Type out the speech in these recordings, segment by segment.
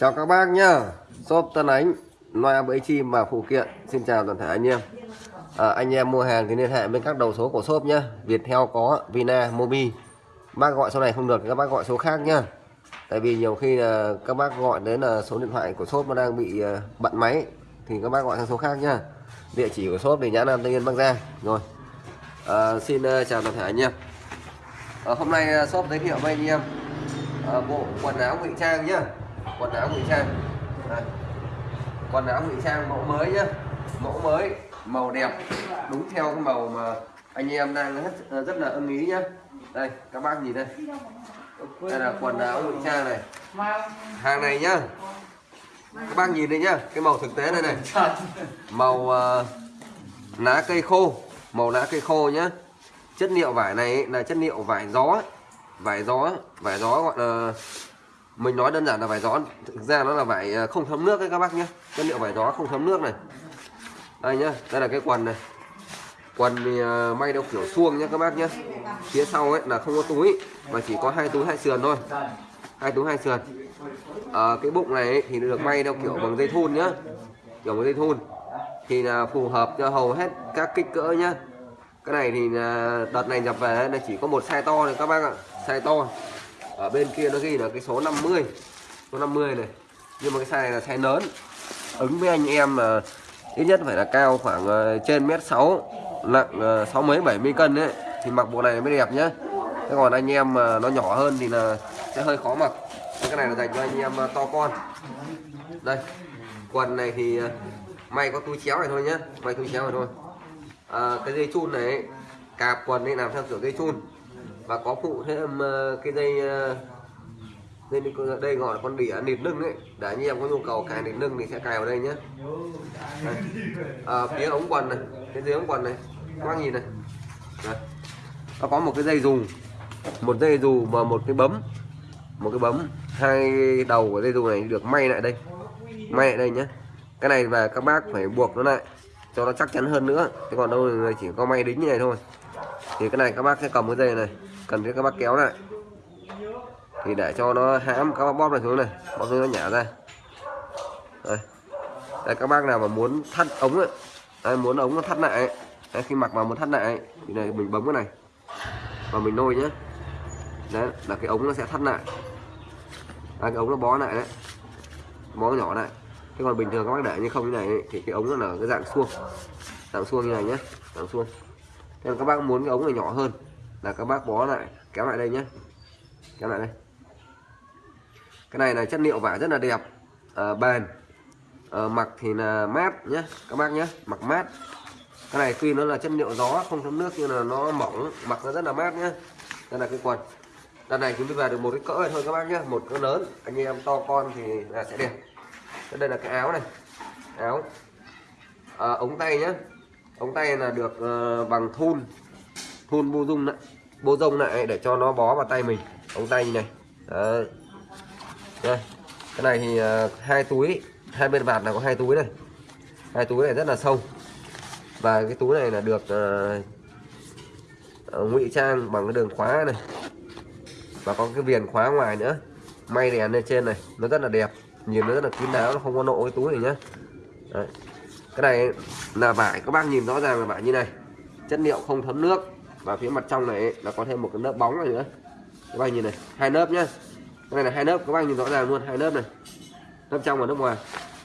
Chào các bác nhá. Shop Tân Ánh Loa bẫy chim và phụ kiện. Xin chào toàn thể anh em. À, Anh em mua hàng thì liên hệ bên các đầu số của shop nhá. Viettel có Vina Mobi. Bác gọi số này không được các bác gọi số khác nhá. Tại vì nhiều khi là các bác gọi đến là số điện thoại của shop nó đang bị à, bận máy Thì các bác gọi sang số khác nhá. Địa chỉ của shop thì nhãn Nam Tây Nguyên Bắc Giang. Rồi. À, Xin à, chào toàn thể anh em. À, Hôm nay à, shop giới thiệu với anh em à, Bộ quần áo ngụy trang nhá quần áo ngụy trang. Đây. quần áo ngụy trang mẫu mới nhá. Mẫu mới màu đẹp. Đúng theo cái màu mà anh em đang rất, rất là ưng ý nhá. Đây các bác nhìn đây. Đây là quần áo ngụy trang này. Hàng này nhá. Các bác nhìn đây nhá. Cái màu thực tế đây này. Màu uh, lá cây khô. Màu lá cây khô nhá. Chất liệu vải này là chất liệu vải gió. Vải gió vải gió gọi là mình nói đơn giản là vải gió. Thực ra nó là vải à, không thấm nước đấy các bác nhé. Chất liệu vải gió không thấm nước này. Đây nhá đây là cái quần này. Quần thì à, may theo kiểu suông nhé các bác nhé. Phía sau ấy là không có túi mà chỉ có hai túi hai sườn thôi. Hai túi hai sườn. À, cái bụng này ấy, thì được may theo kiểu bằng dây thun nhá. Kiểu bằng dây thun. Thì là phù hợp cho hầu hết các kích cỡ nhá. Cái này thì à, đợt này nhập về là chỉ có một size to thôi các bác ạ. Size to ở bên kia nó ghi là cái số 50 số 50 này. Nhưng mà cái size này là size lớn. Ứng với anh em mà ít nhất phải là cao khoảng ờ, trên mét 6 nặng ờ, sáu mấy 70 cân đấy thì mặc bộ này mới đẹp nhá. Thế còn anh em mà nó nhỏ hơn thì là sẽ hơi khó mặc. Cái này là dành cho anh em ờ, to con. Đây quần này thì may có túi chéo này thôi nhá. May túi chéo này thôi. À, cái dây chun này cạp quần ấy làm theo kiểu dây chun và có phụ thêm ờ, cái dây ờ, dây đây gọi là con đĩa nịt lưng ấy. Để anh em có nhu cầu cài nịt lưng thì sẽ cài vào đây nhé. Đây. À, phía ống quần này cái dưới ống quần này. Các bác nhìn này. Đây. nó có một cái dây dù. Một dây dù và một cái bấm. Một cái bấm. Hai đầu của dây dù này được may lại đây. May lại đây nhé. Cái này và các bác phải buộc nó lại cho nó chắc chắn hơn nữa. Chứ còn đâu chỉ có may đính như này thôi. Thì cái này các bác sẽ cầm cái dây này cần thiết các bác kéo lại. Thì để cho nó hãm các bác bóp này xuống này bóp xuống nó nhả ra. Đây. đây các bác nào mà muốn thắt ống ấy đây, muốn ống nó thắt lại đây, khi mặc vào muốn thắt lại thì này mình bấm cái này và mình nôi nhé đấy là cái ống nó sẽ thắt lại. Đây, cái ống nó bó lại đấy bó nhỏ lại. Thế còn bình thường các bác để như không như này ấy, thì cái ống nó là cái dạng xuông dạng xuông như này nhé dạng xuông. Thế các bác muốn cái ống này nhỏ hơn là các bác bó lại kéo lại đây nhé. Kéo lại đây. Cái này là chất liệu vải rất là đẹp. À, bền. À, mặc thì là mát nhé các bác nhé. Mặc mát. Cái này tuy nó là chất liệu gió không thấm nước nhưng là nó mỏng mặc nó rất là mát nhé. Đây là cái quần. Đợt này chúng tôi về được một cái cỡ này thôi các bác nhé. Một cỡ lớn. Anh em to con thì là sẽ đẹp. Đây là cái áo này. Áo. À, ống tay nhé. Ống tay là được uh, bằng thun hôn bô dung lại, bô rông lại để cho nó bó vào tay mình ống tay như này. Đấy. Đây cái này thì à, hai túi hai bên vạt là có hai túi này. Hai túi này rất là sâu. Và cái túi này là được uh, ngụy trang bằng cái đường khóa này. Và có cái viền khóa ngoài nữa. May đèn lên trên này nó rất là đẹp. Nhìn nó rất là kín đáo nó không có nộ cái túi này nhá. Đấy. cái này là vải các bác nhìn rõ ràng là vải như này. Chất liệu không thấm nước và phía mặt trong này nó có thêm một cái lớp bóng này nữa. Các bạn nhìn này hai lớp nhá. Cái này là hai lớp các bạn nhìn rõ ràng luôn hai lớp này. Lớp trong và lớp ngoài.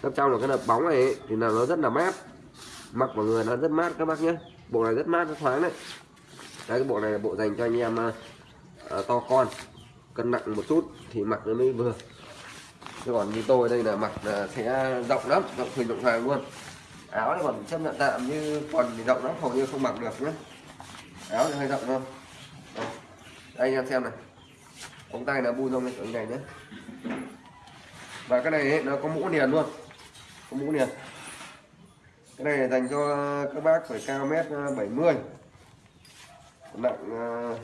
Lớp trong là cái lớp bóng này thì là nó rất là mát. Mặc vào người nó rất mát các bác nhé bộ này rất mát rất thoáng đấy. Đấy cái bộ này là bộ dành cho anh em uh, to con cân nặng một chút thì mặc nó mới vừa. Chứ còn như tôi đây là mặc là sẽ rộng lắm rộng thùng rộng hoàng luôn. Áo thì còn chấp nhận tạm như quần thì rộng lắm hầu như không mặc được nhé áo thì hơi rộng không đây, đây anh em xem này. Ống tay là bu rông này này nhé. Và cái này ấy, nó có mũ liền luôn. Có mũ liền. Cái này dành cho các bác phải cao mét ờ, 70 nặng ờ,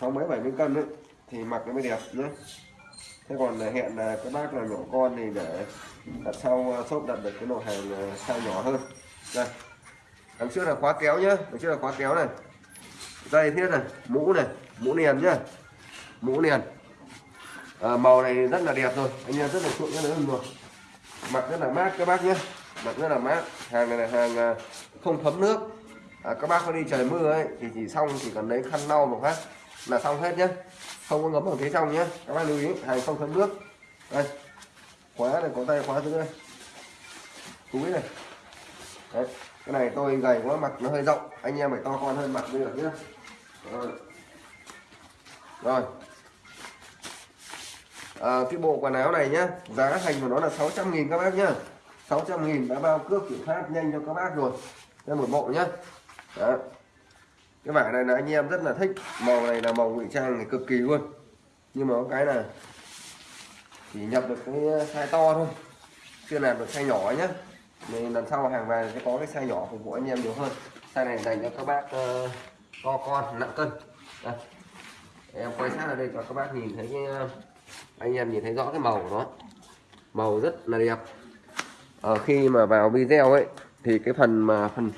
sáu mấy 70 cân đấy thì mặc nó mới đẹp nhé. Thế còn ờ, hẹn là các bác là nhỏ con thì để đặt sau shop đặt được cái đồ hàng size nhỏ hơn. Đây đằng trước là khóa kéo nhá. Đằng trước là khóa kéo này. Dây thiết này. Mũ này. Mũ liền nhá. Mũ liền à, màu này rất là đẹp rồi. Anh em rất là chuộng cái nữa rồi. Mặc rất là mát các bác nhé mặc rất là mát. Hàng này là hàng à, không thấm nước. À, các bác có đi trời mưa ấy thì chỉ xong chỉ cần lấy khăn lau một phát là xong hết nhé không có ngấm ở phía trong nhé các bác lưu ý hàng không thấm nước. Đây. Khóa này có tay khóa thứ đây. Túi này. Đấy cái này tôi gầy quá mặt nó hơi rộng. Anh em phải to con hơn mặt mới được nhé rồi, rồi. À, cái bộ quần áo này nhá giá thành của nó là 600 nghìn các bác nhá. 600 nghìn đã bao cước kiểm soát nhanh cho các bác rồi. Đây một bộ nhá. Đó. cái vải này là anh em rất là thích. Màu này là màu ngụy trang này cực kỳ luôn. Nhưng mà có cái là chỉ nhập được cái size to thôi chưa làm được size nhỏ nhá nên lần sau hàng về sẽ có cái size nhỏ phục vụ anh em nhiều hơn. Size này dành cho các bác ờ, uh, to con nặng cân. Đây. em quay sát ở đây cho các bác nhìn thấy cái uh, anh em nhìn thấy rõ cái màu của nó. Màu rất là đẹp. Ở khi mà vào video ấy thì cái phần mà phần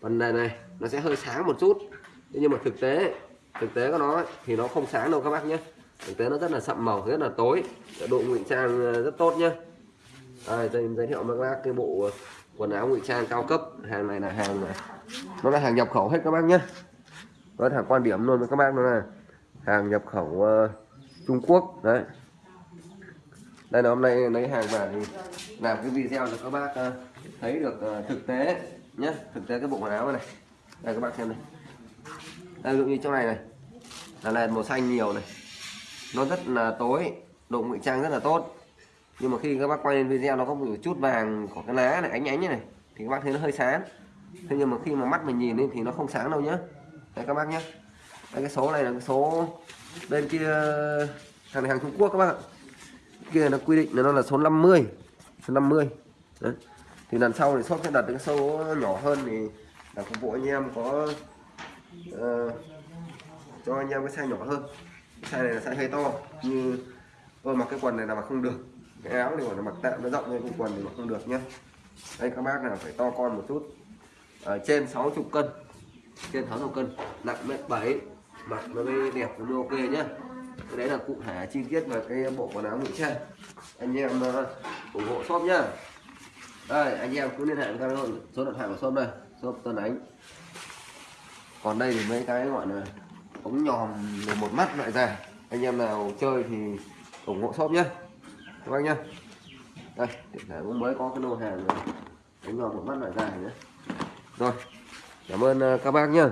phần này này nó sẽ hơi sáng một chút. Nhưng mà thực tế thực tế của nó ấy, thì nó không sáng đâu các bác nhé. Thực tế nó rất là sậm màu rất là tối. Độ ngụy trang rất tốt nhé à, đây giới thiệu với các bác cái bộ ờ, quần áo ngụy trang cao cấp. Hàng này là hàng nó là hàng nhập khẩu hết các bác nhé. Nó là quan điểm luôn với các bác nó là hàng nhập khẩu uh, Trung Quốc đấy. Đây là hôm nay lấy hàng về thì làm cái video cho các bác uh, thấy được uh, thực tế nhé. Thực tế cái bộ quần áo này đây các bác xem này. Đây dụ như trong này này. Là này màu xanh nhiều này. Nó rất là tối độ ngụy trang rất là tốt nhưng mà khi các bác quay lên video nó có một chút vàng của cái lá này ánh ánh như này thì các bác thấy nó hơi sáng. Thế nhưng mà khi mà mắt mình nhìn lên thì nó không sáng đâu nhá. Đây các bác nhé đây cái số này là cái số bên kia hàng này hàng Trung Quốc các bác ạ. Kia nó quy định là nó là số 50 số 50 Đấy. thì lần sau thì shop sẽ đặt cái số nhỏ hơn thì là phục vụ anh em có uh, cho anh em cái size nhỏ hơn. Cái size này là size hơi to như tôi mặc cái quần này là mặc không được cái áo thì gọi là mặc tạm nó rộng lên cái quần thì mặc không được nhé đây các bác nào phải to con một chút. Ở trên 60 cân. Trên 60 cân nặng mét 7 mặc nó mới đẹp nó mới ok nhá. Cái đấy là cụ thể chi tiết về cái bộ quần áo ngụy trang. Anh em uh, ủng hộ shop nhá. Đây anh em cứ liên hệ với các số điện thoại của shop đây shop tân ánh. Còn đây thì mấy cái gọi là ống nhòm một mắt loại ra. Anh em nào chơi thì ủng hộ shop nhé các bác nhá. Đây hiện tại cũng mới có cái lô hàng này. đánh vào một mắt loại dài nhé rồi, cảm ơn ờ, các bác nhá.